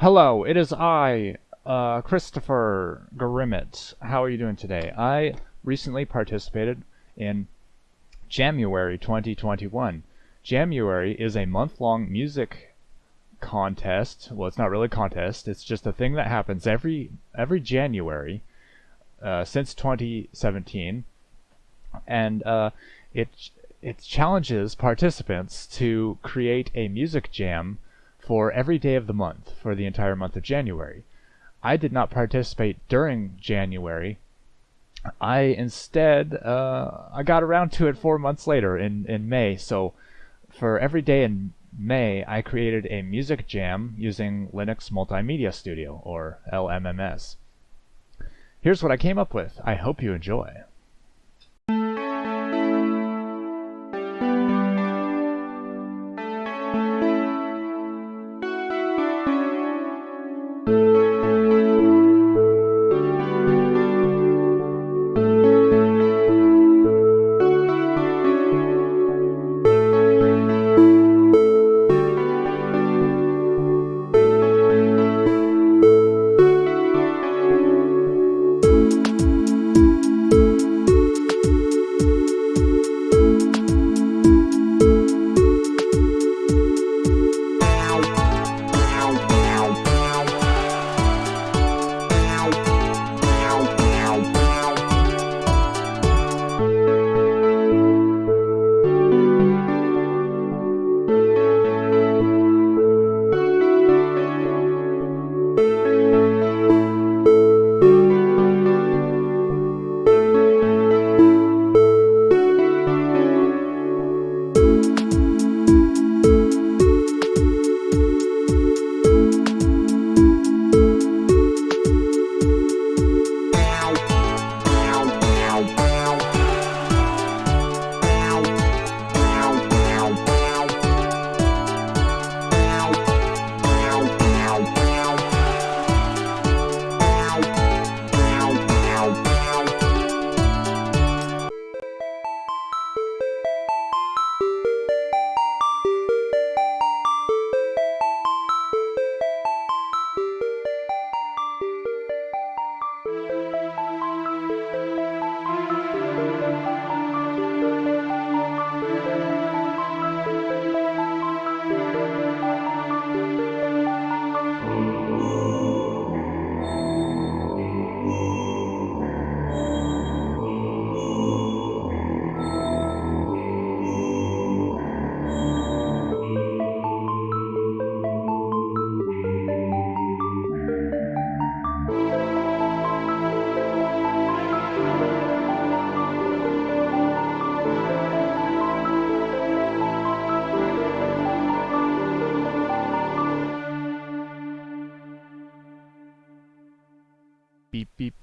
Hello, it is I, uh, Christopher Grimmett. How are you doing today? I recently participated in Jamuary 2021. Jamuary is a month-long music contest. Well, it's not really a contest. It's just a thing that happens every every January uh, since 2017, and uh, it it challenges participants to create a music jam for every day of the month for the entire month of January. I did not participate during January. I instead uh, I got around to it four months later in, in May. So for every day in May, I created a music jam using Linux Multimedia Studio or LMMS. Here's what I came up with. I hope you enjoy.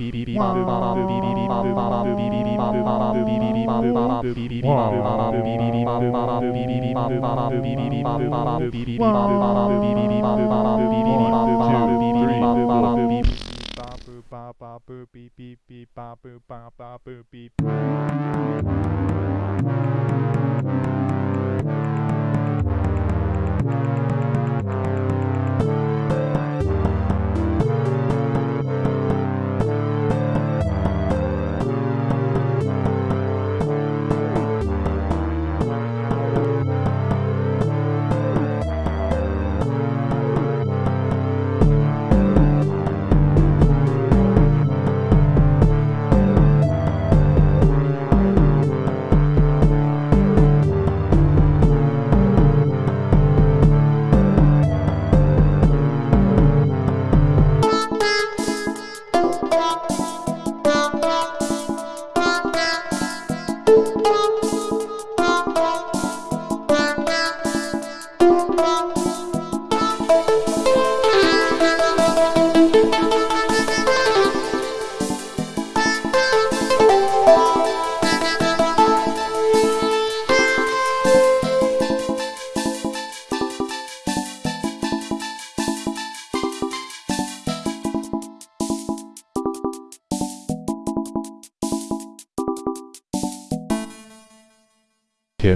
One, two, three.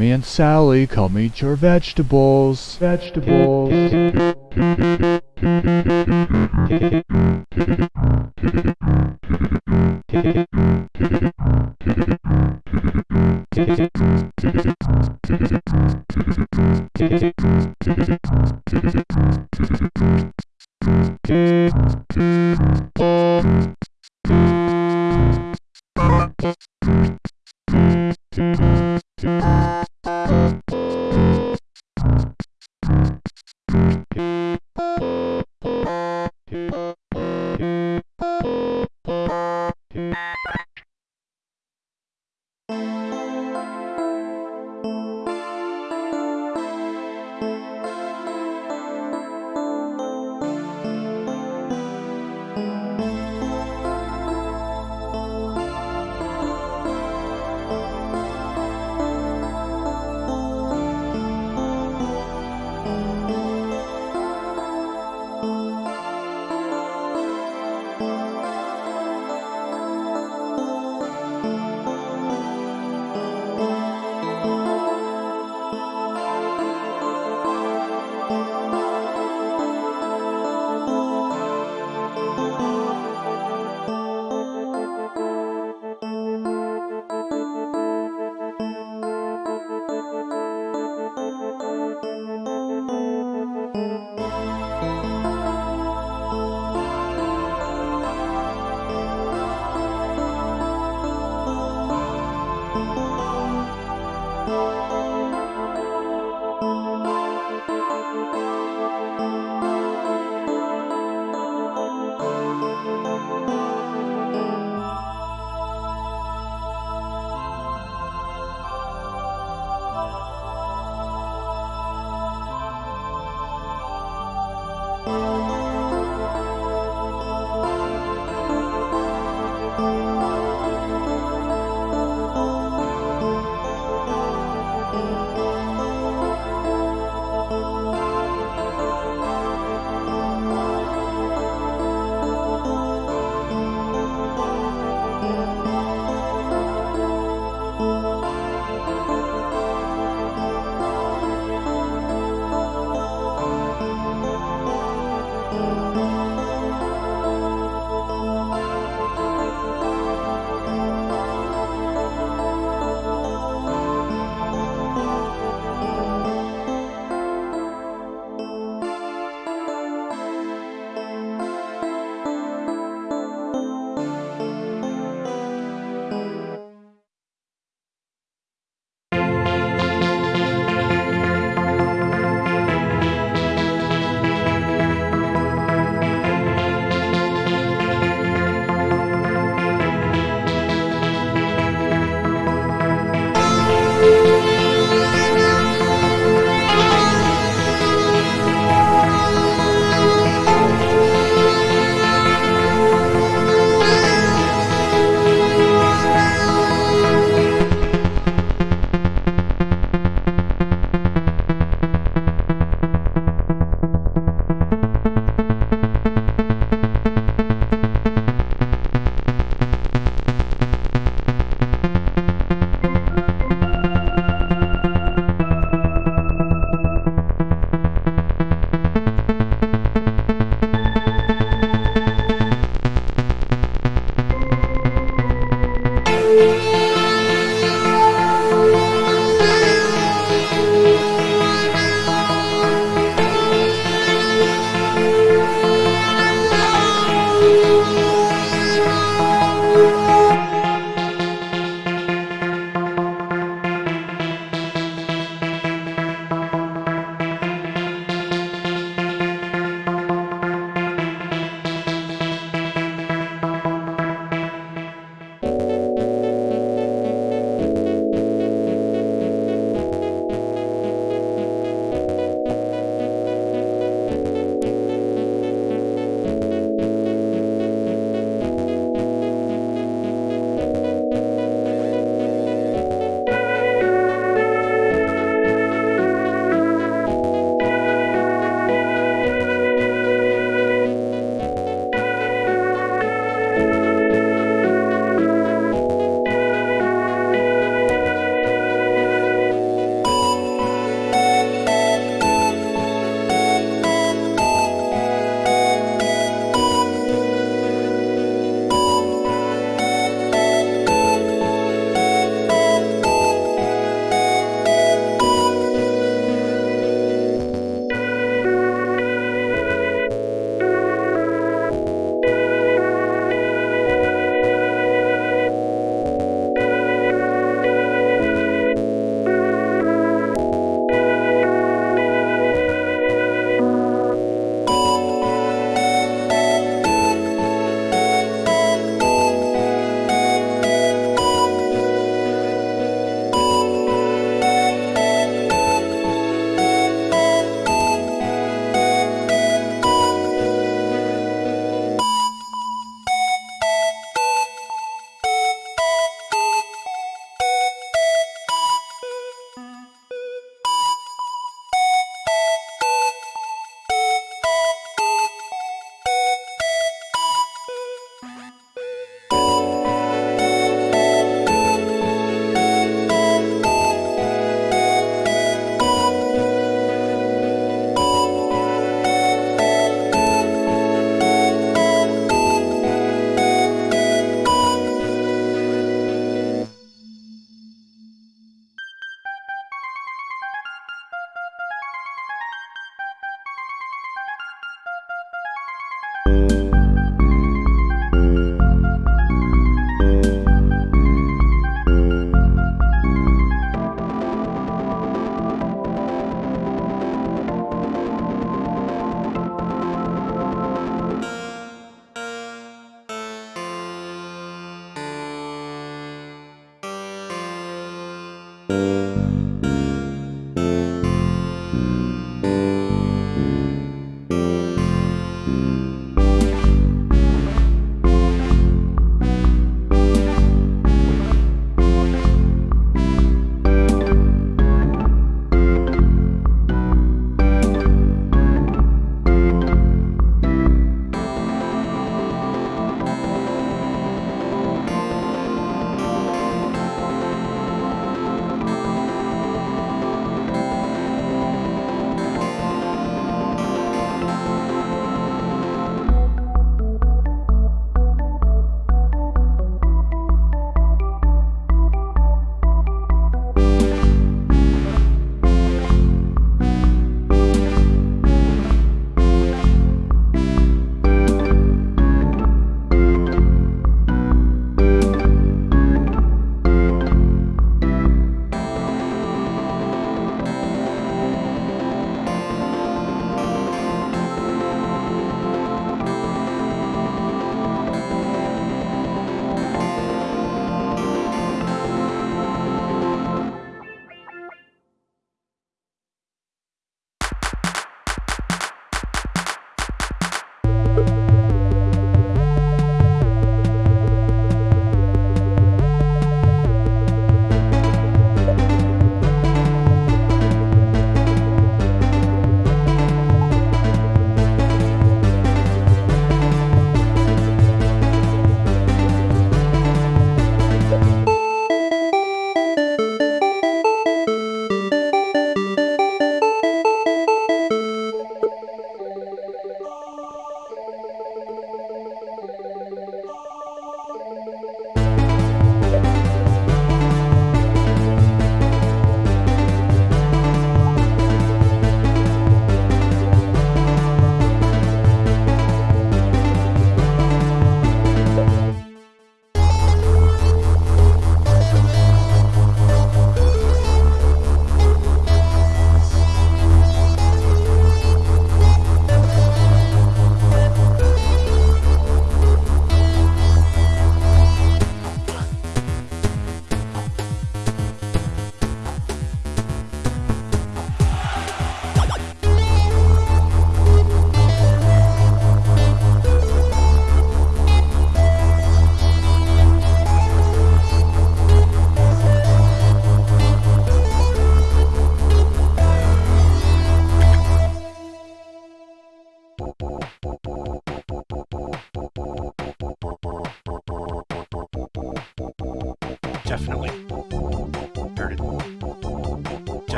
Timmy and Sally, come eat your vegetables. Vegetables.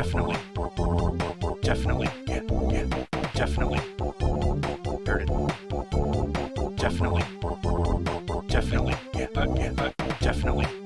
Definitely. Definitely. definitely, definitely, Definitely. Definitely. Definitely. Definitely.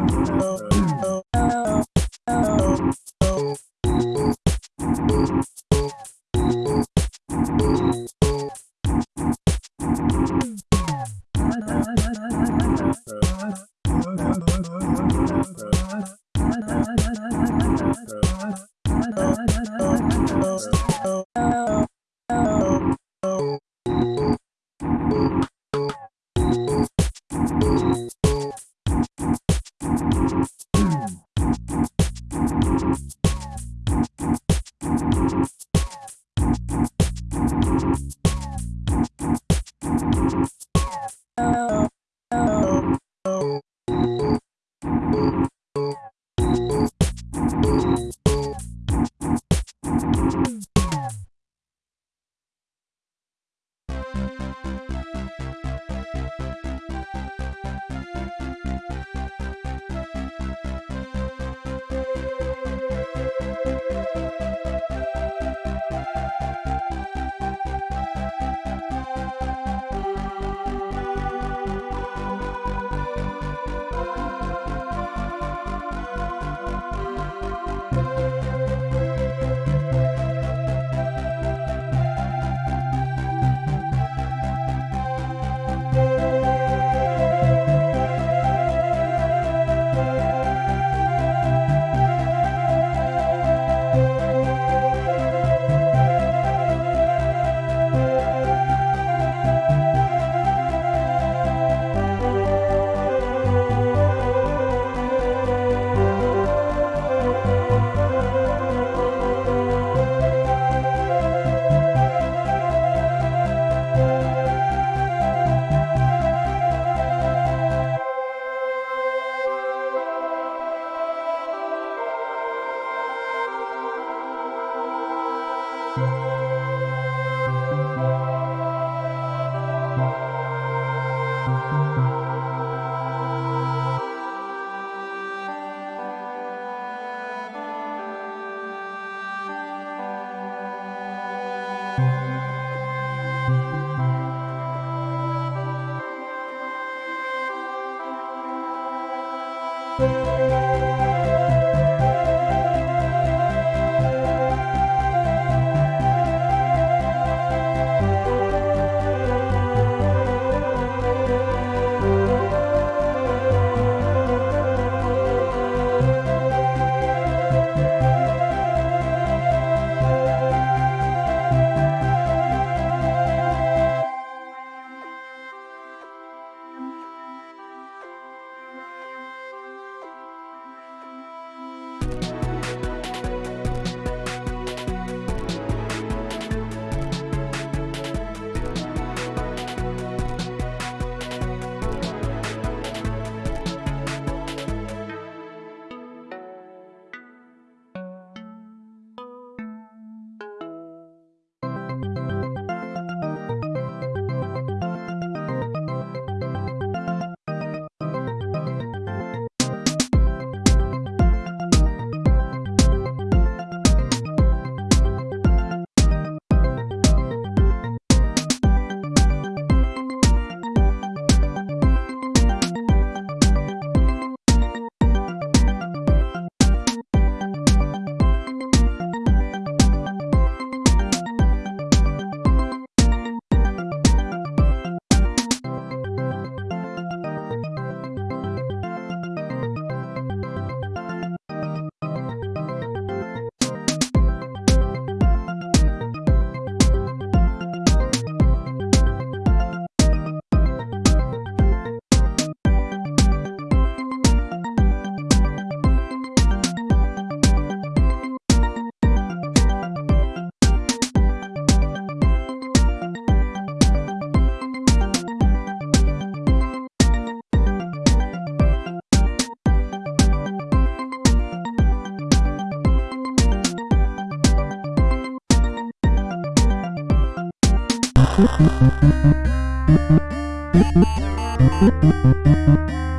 Música